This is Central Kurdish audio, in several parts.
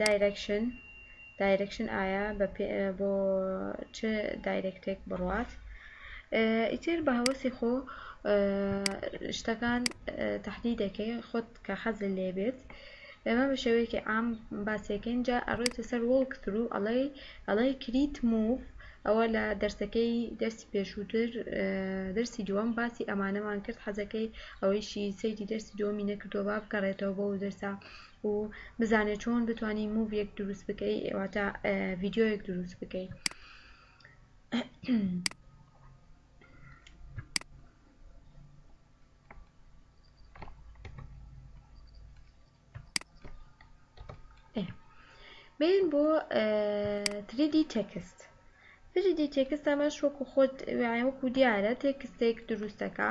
دایرەکشن، دایرەکشن ئایا بە پێ بۆ چ دایرەکتێک بڕوات ئیتر بە هەوەسی خۆ شتەکان تەحدی دەکەی خۆت کە حەز لێ بێت ئێمە بە شێوەیەکی عام باسیەکەین جا ئەڕۆیتە سەر وڵک ترو ئەڵێی ئەڵێی کریت موڤ ئەوە لە دەرسەکەی دەرسی پێشووتر دەرسی دووەم باسی ئەمانەمان کرد حەزەکەی ئەوەیشی سەیری دەرسی دووەمی نەکردووە با بگەڕێتەوە بەو دەرسە و بزانێ چۆن بتانی موڤیەک دروست بکەی واتە ڤیددیوەک دروست بکەی بین بۆ 3D تێکست 3D تێکست ئەمەش وەکو خۆت وەکو دیارە تێکستێک دروستەکە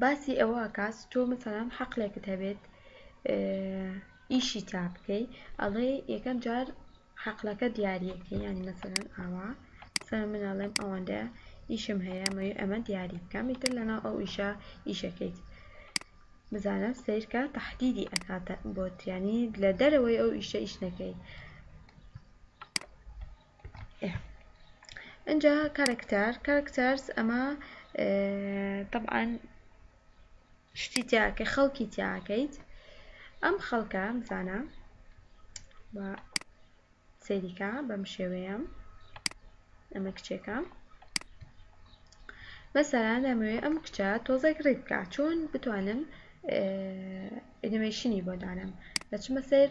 باسی ئەوە ئەکات تۆ مەسەلەن حەقلێکت هەبێت ئیشی تا بکەی ئەڵێ یەکەم جار حەقلەکە دیارەکەی ینی مەسەلەن ئاوا سەر من ئەڵێم ئەوەندە ئیشم هەیە مەوێ ئەمە دیاری بکەم ئیتر لەناو ئەو ئیشە ئیشەکەیت بزانە سیرکە تهدیدی ئەکاتە بۆتیانی لە دەرەوەی ئەو ئیشە ئیش نەکەی ئینجا کارەکتەر کارەکتەرز ئەمە طبعا شتی تیاکە خەڵکی تیاکەیت ئەم خەڵکە بزانە سەیریکە بەم شێوەیە ئەمە کچێکە مەسەران دەمەوێ ئەم کچە تۆزێک ڕێ بکە چۆن بتوانم ئەنیمەیشنی بۆ دانم دەچمە سەر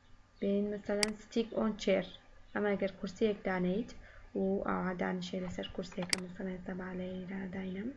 بێین مەسەلەن ستیک ئۆن چێر ئەمە گەر کورسیەک دانێیت و ئاوا دانیشێ لەسەر کورسێکە مەسەلەن سەبالەی دا داینەم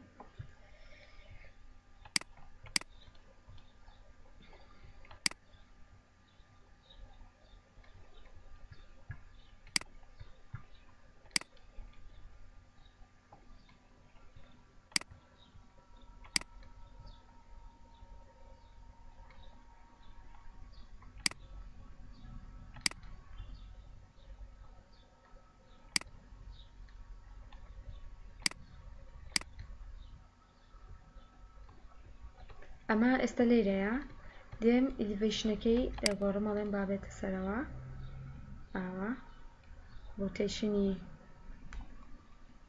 ئەمە ئێستا لێرەیە دێم ئیلیڤیشنەکەی گۆڕم ئەڵێم با بێتە سەرەوە ئاوا ڕۆتەیشنی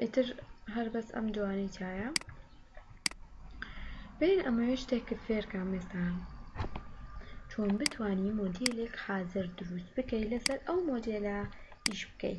ئیتر هەر بەس ئەم دوانەی تایە برێن ئەمەوێ شتێکت فێرکەم مێسان چۆن بتوانی مۆدیلێک حازر دروست بکەی لەسەر ئەو مۆدیلە ئیش بکەی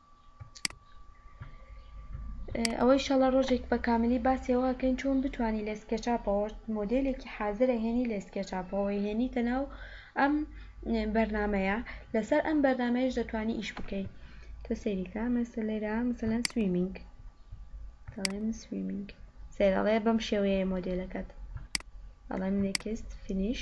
ئەوە ئیشەڵا ڕۆژێک بە کاملی باسی ئەوە ئەکەین چۆن بتوانی لە سکێچاپەوە مۆدێلێکی حازر ئەهێنی لە سکێچاپەوە ئەیهێنیتە ناو ئەم بەرنامەیە لەسەر ئەم بەرنامەیەش دەتوانی ئیش بکەی تۆ سەیری کە مەسە لێرە مەسەلەن سویمینگ دەڵێم سویمینگ سەیرەڵێ بەم شێوەیە مۆدێلەکەت دەڵێم نێکست فینیش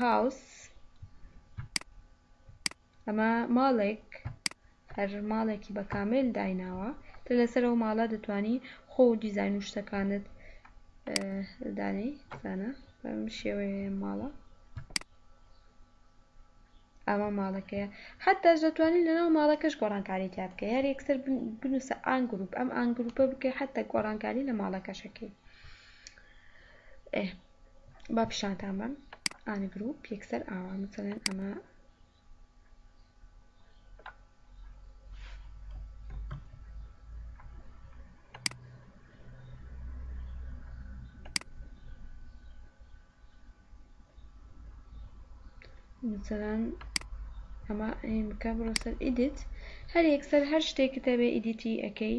هاوس ئەمە ماڵێک هەر ماڵێکی بە کامل دایناوە تر لەسەر ئەو ماڵە دەتانی خۆ و دیزاین و شتەکانت دانێی زانە بەم شێوەیە ماڵە ئەمە ماڵەکەیە حتاش دەتوانین لەناو ماڵەکەش گۆڕانکاری تیا بکە یار یەکسەر بنووسە ئان گروپ ئەم ئان گروپە بکەی حتا گۆڕانکاری لە ماڵەکەشەکەی با پیشانتان بەم ئان گروپ یەکسەر ئاوا مثلەن ئەمە مثلەن ئەمە ئەین بکە بڕۆ سەر ئیدیت هەر یەکسەر هەر شتێکت هەبێ ئیدیتی ئەەکەی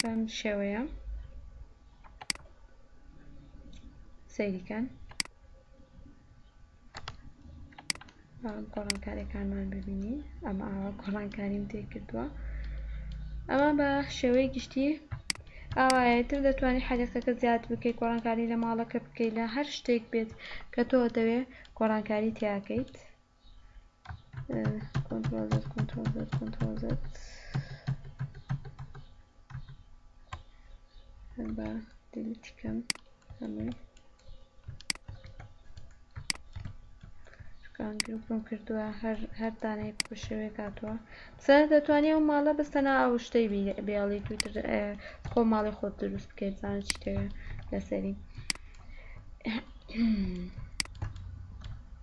بەم شێوەیە سەیریکەن گۆڕانکاریەکانمان ببینی ئەمە ئاوا گۆڕانکاریم تێکردووە ئەمە بە شێوەی گشتی ئاوایەتر دەتوانانی حەریقەکە زیاد بکەیت گۆڕانکاری لە ماڵەکە بکەیت لە هەر شتێک بێت کە تۆ دەوێت گۆڕانکاری تیاکەیت کۆنترۆڵ زد کۆنترۆڵ زد کۆنترۆڵ زد با دیلیت کەم هەمووی کان گروپم کردووە هەر هەر دانەیەک بە شێوەیە کاتووە سەر دەتوانانی ئەو ماڵە بەستەنا ئەو شتەی بێڵی توتر خۆ ماڵی خۆت دروست بکەیت زان چی تەوێ لەسەری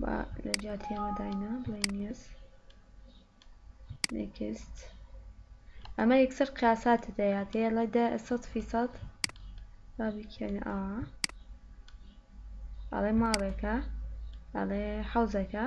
با لە جیاتی ئەمە داینە بڵێن یەس نێکست ئەمە یەکسەر قیاسات دەیات هەیە لە دە سەد فیسەد با بکەین ئەوە ئەڵێ ماڵێکە ئەڵێ حەوزەکە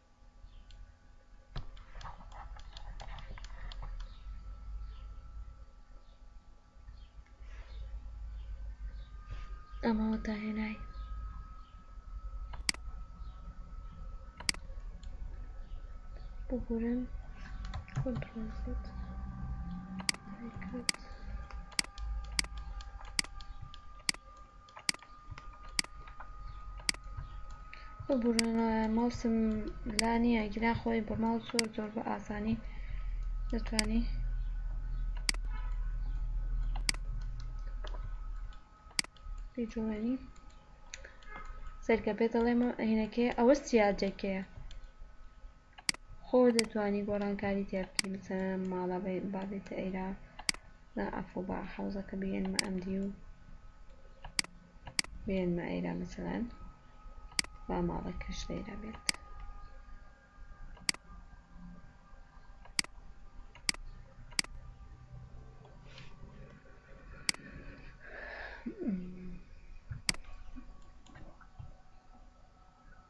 ئەمەوە داهێنای ببورن کۆنترۆڵ زد ببورن ماوسم لا نییە گیران خۆی بە ماوس زۆر زۆر بە ئاسانی دەتوانی بیجوێنی سەرکە پێ دەڵێمە هینەکەی ئەوە سیادەکەیە خۆ دەتوانی گۆڕانکاری تیا بکەی مثلەن ماڵە با بێتە ئێرە نا عەفو با حەوزەکە بهێنمە ئەم دیو بێنمە ئێرە مثلەن با ماڵەکەش لێرە بێت